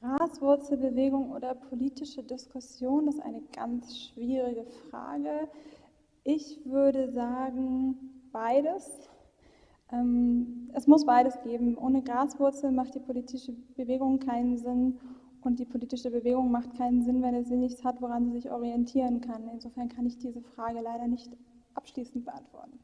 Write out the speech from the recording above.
Graswurzelbewegung oder politische Diskussion, das ist eine ganz schwierige Frage. Ich würde sagen, beides. Ähm, es muss beides geben. Ohne Graswurzel macht die politische Bewegung keinen Sinn und die politische Bewegung macht keinen Sinn, wenn sie nichts hat, woran sie sich orientieren kann. Insofern kann ich diese Frage leider nicht abschließend beantworten.